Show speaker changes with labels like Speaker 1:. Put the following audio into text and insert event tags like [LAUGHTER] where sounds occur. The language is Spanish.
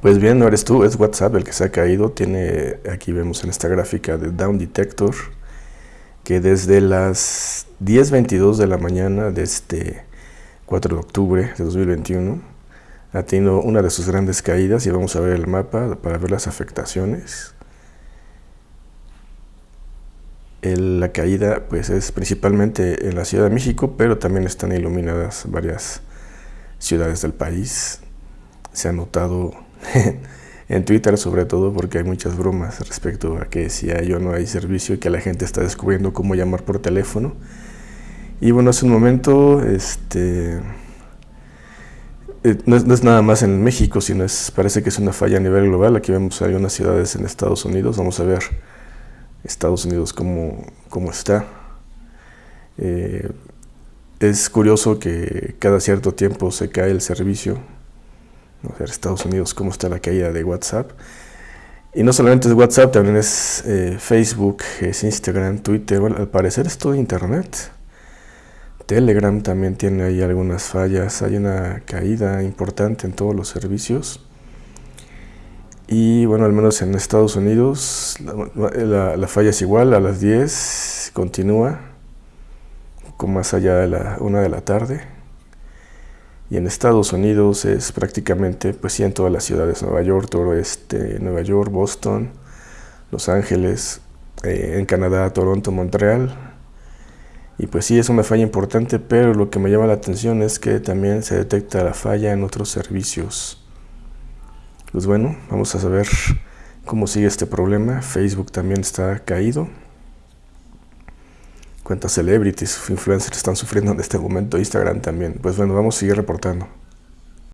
Speaker 1: Pues bien, no eres tú, es WhatsApp el que se ha caído. Tiene, aquí vemos en esta gráfica de Down Detector, que desde las 10.22 de la mañana de este 4 de octubre de 2021 ha tenido una de sus grandes caídas y vamos a ver el mapa para ver las afectaciones. la caída pues es principalmente en la Ciudad de México, pero también están iluminadas varias ciudades del país. Se ha notado [LAUGHS] en Twitter sobre todo porque hay muchas bromas respecto a que si hay o no hay servicio y que la gente está descubriendo cómo llamar por teléfono. Y bueno, hace un momento, este, eh, no, es, nada más en México, sino es, parece que es una falla a nivel global. Aquí vemos hay unas ciudades en Estados Unidos, vamos a ver Estados Unidos cómo, cómo está. Eh, es curioso que cada cierto tiempo se cae el servicio Estados Unidos, cómo está la caída de WhatsApp. Y no solamente es WhatsApp, también es eh, Facebook, es Instagram, Twitter, al parecer es todo Internet. Telegram también tiene ahí algunas fallas, hay una caída importante en todos los servicios. Y bueno, al menos en Estados Unidos la, la falla es igual, a las 10 continúa, con más allá de la 1 de la tarde. Y en Estados Unidos es prácticamente, pues sí, en todas las ciudades, Nueva York, todo este, Nueva York, Boston, Los Ángeles, eh, en Canadá, Toronto, Montreal. Y pues sí, es una falla importante, pero lo que me llama la atención es que también se detecta la falla en otros servicios. Pues bueno, vamos a saber cómo sigue este problema. Facebook también está caído cuántas celebrities, influencers están sufriendo en este momento, Instagram también. Pues bueno, vamos a seguir reportando.